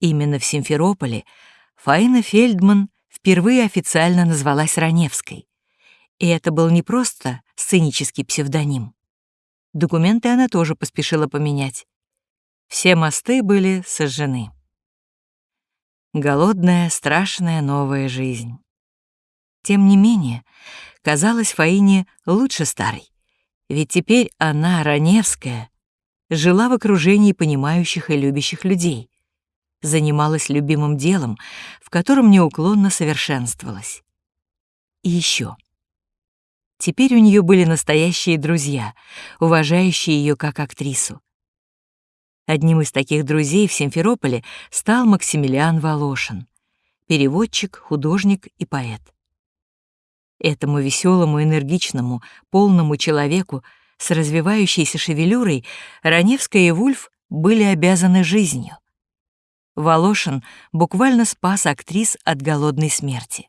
Именно в Симферополе Фаина Фельдман впервые официально назвалась Раневской. И это был не просто сценический псевдоним. Документы она тоже поспешила поменять. Все мосты были сожжены. Голодная, страшная новая жизнь. Тем не менее, казалось Фаине лучше старой. Ведь теперь она, Раневская, жила в окружении понимающих и любящих людей, занималась любимым делом, в котором неуклонно совершенствовалась. И еще. Теперь у нее были настоящие друзья, уважающие ее как актрису. Одним из таких друзей в Симферополе стал Максимилиан Волошин, переводчик, художник и поэт. Этому веселому, энергичному, полному человеку с развивающейся шевелюрой Раневская и Вульф были обязаны жизнью. Волошин буквально спас актрис от голодной смерти.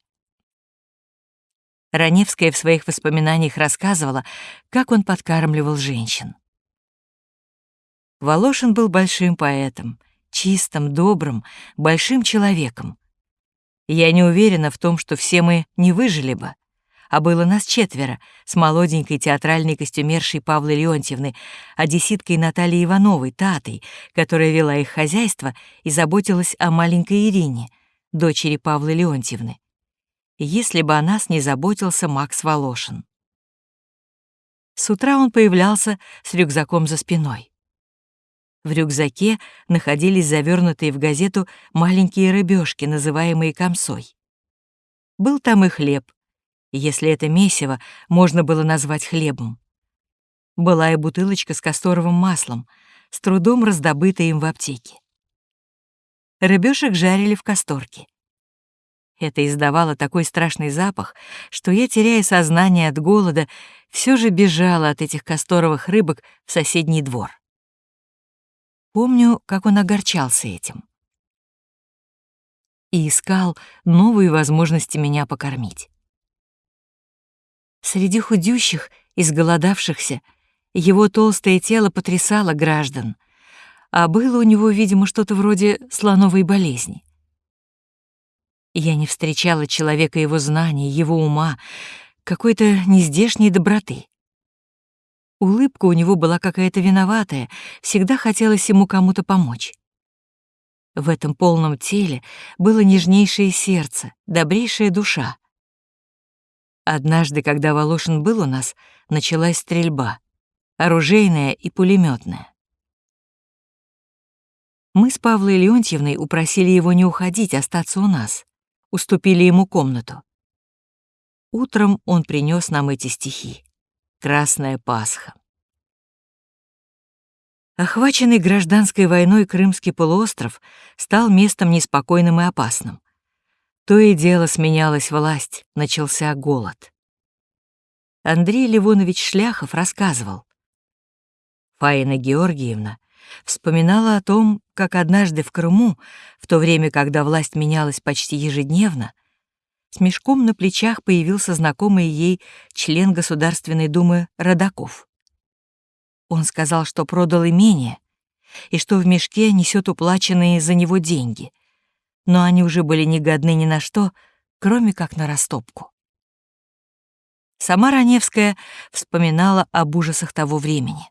Раневская в своих воспоминаниях рассказывала, как он подкармливал женщин. Волошин был большим поэтом, чистым, добрым, большим человеком. Я не уверена в том, что все мы не выжили бы, а было нас четверо, с молоденькой театральной костюмершей Павлой Леонтьевны, одесситкой Натальей Ивановой, Татой, которая вела их хозяйство и заботилась о маленькой Ирине, дочери Павлы Леонтьевны. Если бы о нас не заботился Макс Волошин. С утра он появлялся с рюкзаком за спиной. В рюкзаке находились завернутые в газету маленькие рыбешки, называемые комсой. Был там и хлеб, если это месиво можно было назвать хлебом. Была и бутылочка с касторовым маслом, с трудом раздобытая им в аптеке. Рыбешек жарили в касторке. Это издавало такой страшный запах, что я, теряя сознание от голода, все же бежала от этих касторовых рыбок в соседний двор. Помню, как он огорчался этим. И искал новые возможности меня покормить. Среди худющих, изголодавшихся, его толстое тело потрясало граждан, а было у него, видимо, что-то вроде слоновой болезни. Я не встречала человека его знаний, его ума, какой-то нездешней доброты. Улыбка у него была какая-то виноватая, всегда хотелось ему кому-то помочь. В этом полном теле было нежнейшее сердце, добрейшая душа. Однажды, когда Волошин был у нас, началась стрельба, оружейная и пулеметная. Мы с Павлой Леонтьевной упросили его не уходить, остаться у нас, уступили ему комнату. Утром он принес нам эти стихи. Красная Пасха. Охваченный гражданской войной Крымский полуостров стал местом неспокойным и опасным. То и дело сменялась власть, начался голод. Андрей Ливонович Шляхов рассказывал. Фаина Георгиевна вспоминала о том, как однажды в Крыму, в то время, когда власть менялась почти ежедневно, с мешком на плечах появился знакомый ей член Государственной Думы Родаков. Он сказал, что продал имение и что в мешке несет уплаченные за него деньги, но они уже были не годны ни на что, кроме как на растопку. Сама Раневская вспоминала об ужасах того времени.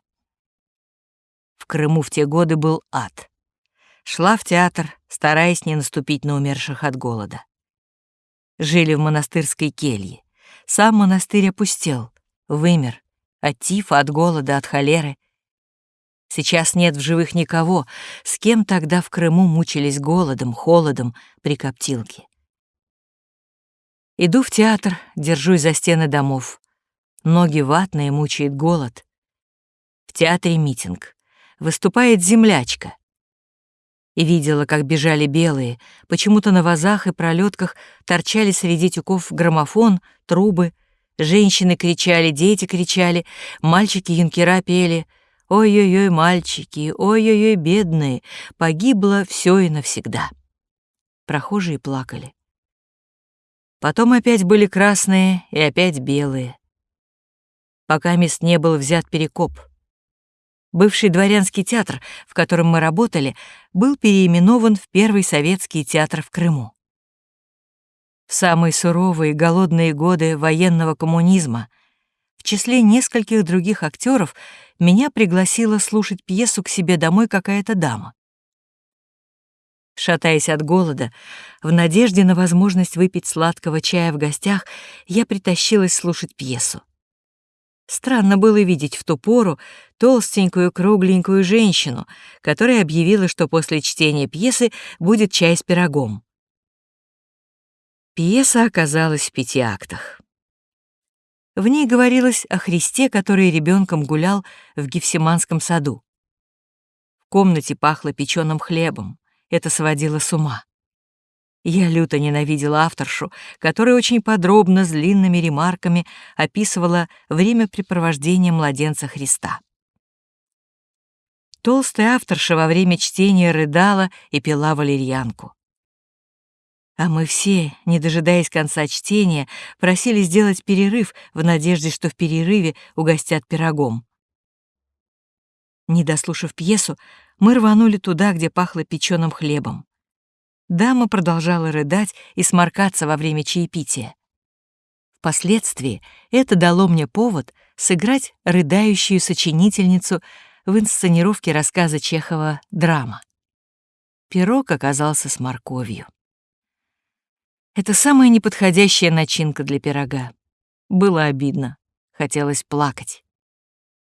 В Крыму в те годы был ад. Шла в театр, стараясь не наступить на умерших от голода жили в монастырской келье. Сам монастырь опустел, вымер, от тифа, от голода, от холеры. Сейчас нет в живых никого, с кем тогда в Крыму мучились голодом, холодом при коптилке. Иду в театр, держусь за стены домов. Ноги ватные, мучает голод. В театре митинг. Выступает землячка и видела, как бежали белые, почему-то на вазах и пролетках торчали среди тюков граммофон, трубы, женщины кричали, дети кричали, мальчики-юнкера пели «Ой-ой-ой, мальчики, ой-ой-ой, бедные, погибло все и навсегда». Прохожие плакали. Потом опять были красные и опять белые. Пока мест не был взят перекоп. Бывший дворянский театр, в котором мы работали, был переименован в Первый советский театр в Крыму. В самые суровые голодные годы военного коммунизма в числе нескольких других актеров меня пригласила слушать пьесу к себе домой какая-то дама. Шатаясь от голода, в надежде на возможность выпить сладкого чая в гостях, я притащилась слушать пьесу. Странно было видеть в ту пору толстенькую кругленькую женщину, которая объявила, что после чтения пьесы будет чай с пирогом. Пьеса оказалась в пяти актах. В ней говорилось о Христе, который ребенком гулял в Гефсиманском саду. В комнате пахло печеным хлебом. Это сводило с ума. Я люто ненавидела авторшу, которая очень подробно, с длинными ремарками описывала времяпрепровождение младенца Христа. Толстая авторша во время чтения рыдала и пила валерьянку. А мы все, не дожидаясь конца чтения, просили сделать перерыв в надежде, что в перерыве угостят пирогом. Не дослушав пьесу, мы рванули туда, где пахло печеным хлебом. Дама продолжала рыдать и сморкаться во время чаепития. Впоследствии это дало мне повод сыграть рыдающую сочинительницу в инсценировке рассказа Чехова «Драма». Пирог оказался с морковью. Это самая неподходящая начинка для пирога. Было обидно, хотелось плакать.